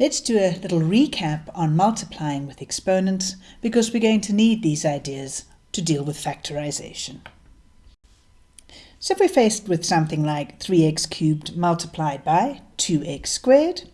Let's do a little recap on multiplying with exponents because we're going to need these ideas to deal with factorization. So if we're faced with something like 3x cubed multiplied by 2x squared,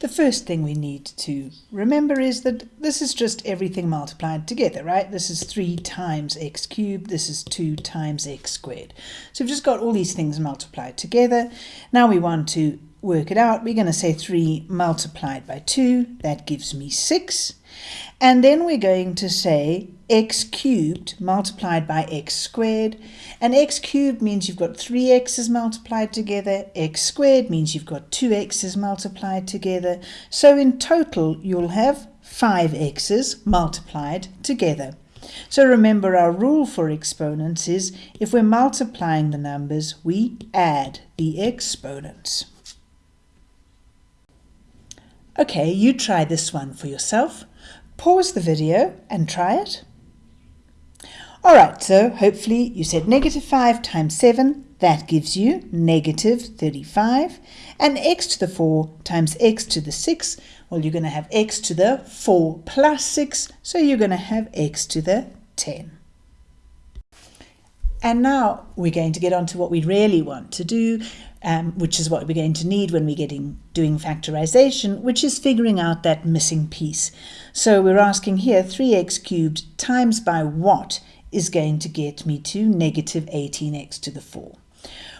the first thing we need to remember is that this is just everything multiplied together, right? This is 3 times x cubed, this is 2 times x squared. So we've just got all these things multiplied together. Now we want to work it out. We're going to say 3 multiplied by 2, that gives me 6. And then we're going to say x cubed multiplied by x squared. And x cubed means you've got 3 x's multiplied together. x squared means you've got 2 x's multiplied together. So in total, you'll have 5 x's multiplied together. So remember our rule for exponents is if we're multiplying the numbers, we add the exponents. Okay, you try this one for yourself. Pause the video and try it. Alright, so hopefully you said negative 5 times 7, that gives you negative 35. And x to the 4 times x to the 6, well, you're going to have x to the 4 plus 6, so you're going to have x to the 10. And now we're going to get on to what we really want to do, um, which is what we're going to need when we're getting doing factorization, which is figuring out that missing piece. So we're asking here 3x cubed times by what is going to get me to negative 18x to the 4.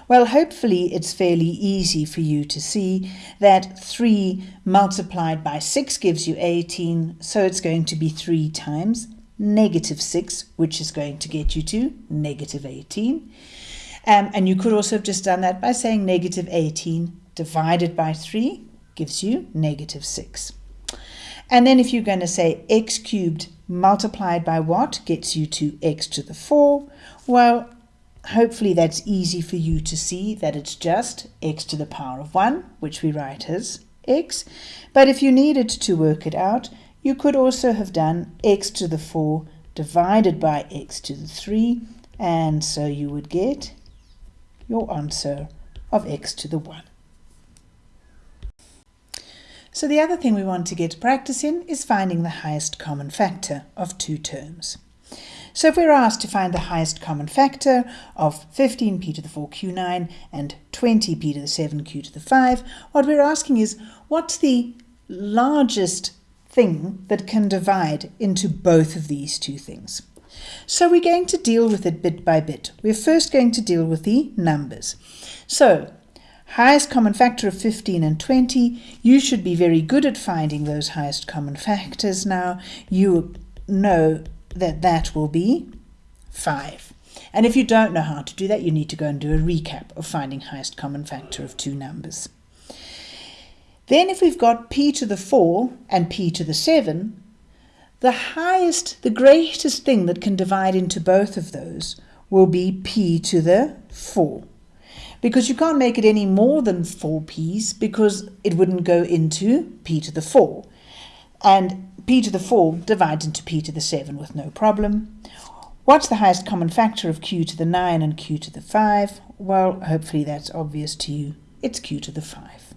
Well, hopefully it's fairly easy for you to see that 3 multiplied by 6 gives you 18, so it's going to be 3 times negative 6, which is going to get you to negative 18. Um, and you could also have just done that by saying negative 18 divided by 3 gives you negative 6. And then if you're going to say x cubed multiplied by what gets you to x to the 4, well, hopefully that's easy for you to see that it's just x to the power of 1, which we write as x. But if you needed to work it out, you could also have done x to the 4 divided by x to the 3, and so you would get your answer of x to the 1. So the other thing we want to get practice in is finding the highest common factor of two terms. So if we're asked to find the highest common factor of 15p to the 4q9 and 20p to the 7q to the 5, what we're asking is what's the largest thing that can divide into both of these two things? So we're going to deal with it bit by bit. We're first going to deal with the numbers. So highest common factor of 15 and 20, you should be very good at finding those highest common factors now. You know that that will be 5. And if you don't know how to do that, you need to go and do a recap of finding highest common factor of two numbers. Then if we've got p to the 4 and p to the 7, the highest, the greatest thing that can divide into both of those will be p to the 4. Because you can't make it any more than 4 p's because it wouldn't go into p to the 4. And p to the 4 divides into p to the 7 with no problem. What's the highest common factor of q to the 9 and q to the 5? Well, hopefully that's obvious to you. It's q to the 5.